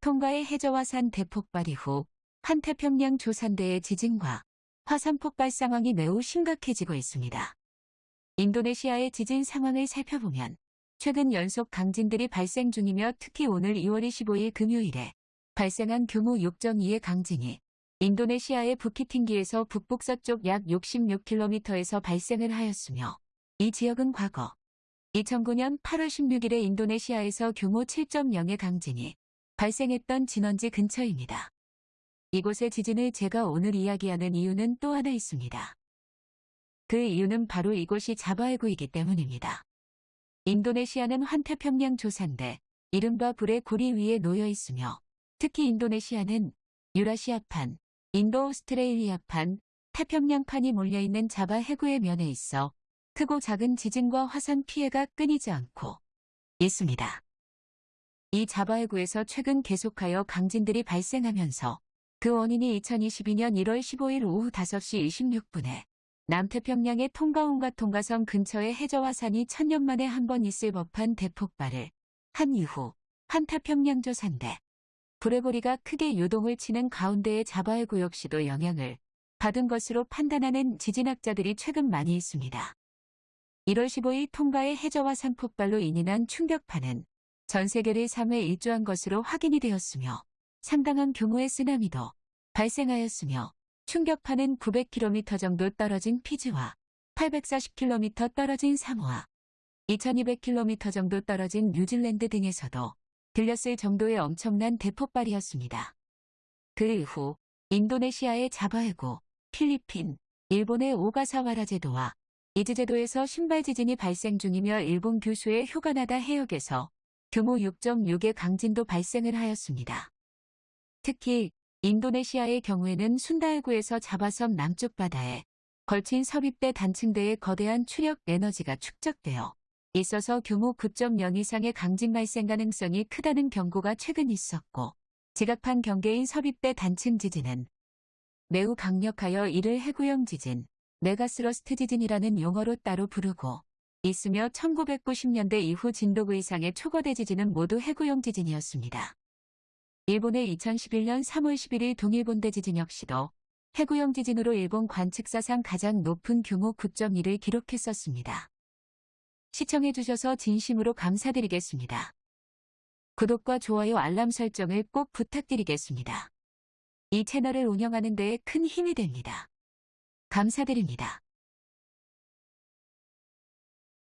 통가의 해저화산 대폭발 이후 한태평양 조산대의 지진과 화산 폭발 상황이 매우 심각해지고 있습니다. 인도네시아의 지진 상황을 살펴보면 최근 연속 강진들이 발생 중이며 특히 오늘 2월 25일 금요일에 발생한 규모 6.2의 강진이 인도네시아의 부키팅기에서 북북서쪽 약 66km에서 발생을 하였으며 이 지역은 과거 2009년 8월 16일에 인도네시아에서 규모 7.0의 강진이 발생했던 진원지 근처입니다. 이곳의 지진을 제가 오늘 이야기하는 이유는 또 하나 있습니다. 그 이유는 바로 이곳이 자바해구이기 때문입니다. 인도네시아는 환태평양 조산대, 이른바 불의 고리 위에 놓여 있으며 특히 인도네시아는 유라시아판, 인도 오스트레일리아판, 태평양판이 몰려있는 자바 해구의 면에 있어 크고 작은 지진과 화산 피해가 끊이지 않고 있습니다. 이 자바 해구에서 최근 계속하여 강진들이 발생하면서 그 원인이 2022년 1월 15일 오후 5시 26분에 남태평양의 통가온과 통가성 근처의 해저화산이 천년 만에 한 번 있을 법한 대폭발을 한 이후 한태평양조 산대 불레고리가 크게 요동을 치는 가운데의 자바해구 역시도 영향을 받은 것으로 판단하는 지진학자들이 최근 많이 있습니다. 1월 15일 통가의 해저화산 폭발로 인인한 충격파는 전 세계를 3회 일조한 것으로 확인이 되었으며 상당한 규모의 쓰나미도 발생하였으며 충격파는 900km 정도 떨어진 피지와 840km 떨어진 사모아, 2200km 정도 떨어진 뉴질랜드 등에서도 들렸을 정도의 엄청난 대폭발이었습니다. 그 이후 인도네시아의 자바해구, 필리핀, 일본의 오가사와라 제도와 이즈 제도에서 심발 지진이 발생 중이며 일본 규슈의 휴가나다 해역에서 규모 6.6의 강진도 발생을 하였습니다. 특히 인도네시아의 경우에는 순다해구에서 자바섬 남쪽 바다에 걸친 섭입대 단층대의 거대한 추력 에너지가 축적되어 있어서 규모 9.0 이상의 강진 발생 가능성이 크다는 경고가 최근 있었고 지각판 경계인 섭입대 단층 지진은 매우 강력하여 이를 해구형 지진, megathrust 지진이라는 용어로 따로 부르고 있으며 1990년대 이후 진도 그 이상의 초거대 지진은 모두 해구형 지진이었습니다. 일본의 2011년 3월 11일 동일본대 지진 역시도 해구형 지진으로 일본 관측사상 가장 높은 규모 9.1을 기록했었습니다. 시청해주셔서 진심으로 감사드리겠습니다. 구독과 좋아요 알람 설정을 꼭 부탁드리겠습니다. 이 채널을 운영하는 데에 큰 힘이 됩니다. 감사드립니다.